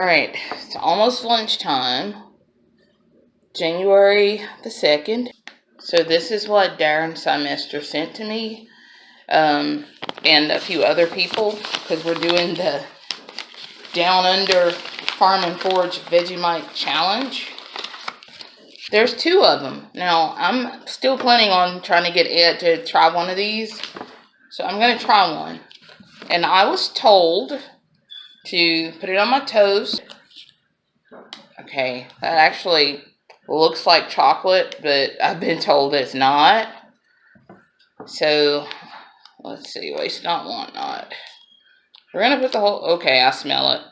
All right, it's almost lunchtime. January the 2nd. So this is what Darren Semester sent to me um, and a few other people because we're doing the Down Under Farm and Forage Vegemite Challenge. There's two of them. Now, I'm still planning on trying to get Ed to try one of these. So I'm going to try one. And I was told to put it on my toast. Okay, that actually looks like chocolate, but I've been told it's not. So, let's see, waste not, want not. We're gonna put the whole, okay, I smell it.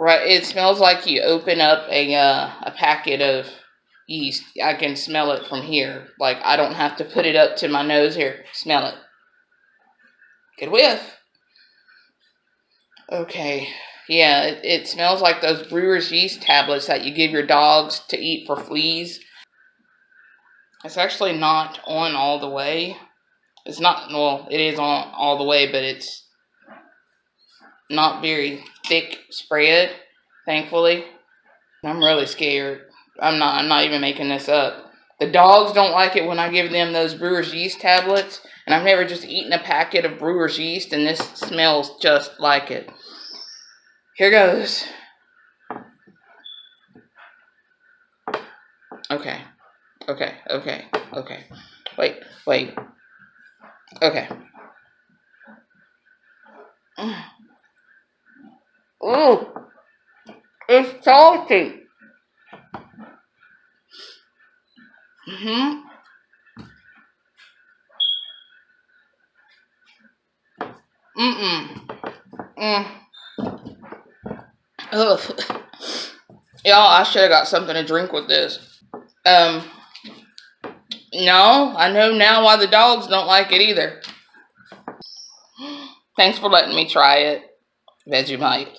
Right, it smells like you open up a, uh, a packet of yeast. I can smell it from here. Like, I don't have to put it up to my nose here. Smell it. Good whiff. Okay. Yeah, it, it smells like those brewer's yeast tablets that you give your dogs to eat for fleas. It's actually not on all the way. It's not, well, it is on all the way, but it's not very thick spread, thankfully. I'm really scared. I'm not, I'm not even making this up. The dogs don't like it when I give them those brewer's yeast tablets, and I've never just eaten a packet of brewer's yeast, and this smells just like it. Here goes. Okay. Okay, okay, okay. Wait, wait. Okay. Oh, it's salty. Mm-hmm. Mm-mm. Mm. Ugh. Y'all, I should have got something to drink with this. Um, no, I know now why the dogs don't like it either. Thanks for letting me try it, Vegemite.